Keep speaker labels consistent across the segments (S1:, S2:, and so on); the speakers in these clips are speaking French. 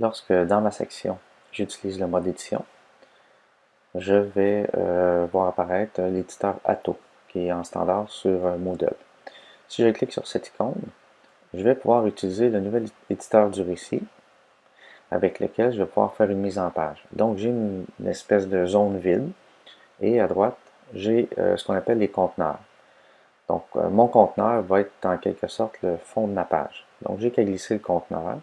S1: lorsque dans ma section, j'utilise le mode édition, je vais euh, voir apparaître l'éditeur Atto, qui est en standard sur euh, Moodle. Si je clique sur cette icône, je vais pouvoir utiliser le nouvel éditeur du récit, avec lequel je vais pouvoir faire une mise en page. Donc j'ai une, espèce de zone vide, et à droite, j'ai euh, ce qu'on appelle les conteneurs. Donc mon conteneur va être en quelque sorte le fond de ma page. Donc j'ai qu'à glisser le conteneur,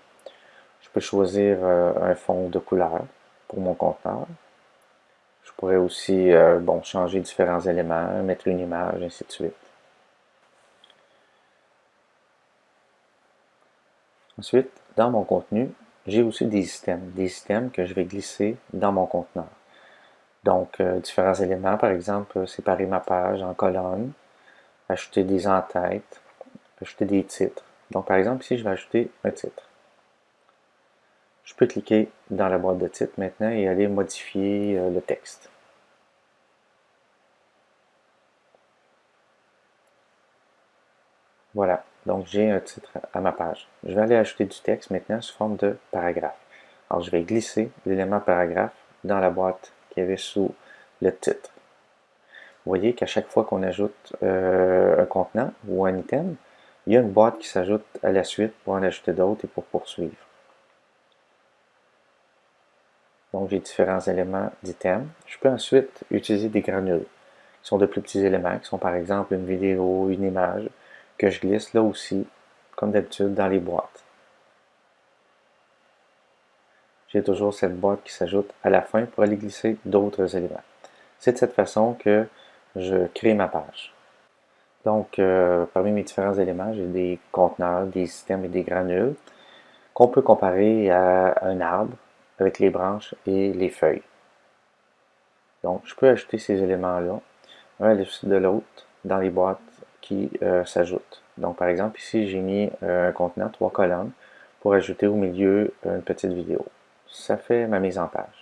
S1: peux choisir euh, un fond de couleur pour mon conteneur. Je pourrais aussi euh, bon, changer différents éléments, mettre une image, ainsi de suite. Ensuite, dans mon contenu, j'ai aussi des systèmes, des systèmes que je vais glisser dans mon conteneur. Donc, euh, différents éléments, par exemple, séparer ma page en colonnes, ajouter des en-têtes, ajouter des titres. Donc, par exemple, ici, je vais ajouter un titre. Je peux cliquer dans la boîte de titre maintenant et aller modifier euh, le texte. Voilà, donc j'ai un titre à ma page. Je vais aller ajouter du texte maintenant sous forme de paragraphe. Alors je vais glisser l'élément paragraphe dans la boîte qui avait sous le titre. Vous voyez qu'à chaque fois qu'on ajoute euh, un contenant ou un item, il y a une boîte qui s'ajoute à la suite pour en ajouter d'autres et pour poursuivre. Donc, j'ai différents éléments d'items. Je peux ensuite utiliser des granules, qui sont de plus petits éléments, qui sont par exemple une vidéo, une image, que je glisse là aussi, comme d'habitude, dans les boîtes. J'ai toujours cette boîte qui s'ajoute à la fin pour aller glisser d'autres éléments. C'est de cette façon que je crée ma page. Donc, euh, parmi mes différents éléments, j'ai des conteneurs, des systèmes et des granules qu'on peut comparer à un arbre avec les branches et les feuilles. Donc, je peux ajouter ces éléments-là, un à suite de l'autre, dans les boîtes qui euh, s'ajoutent. Donc, par exemple, ici, j'ai mis euh, un contenant, trois colonnes, pour ajouter au milieu une petite vidéo. Ça fait ma mise en page.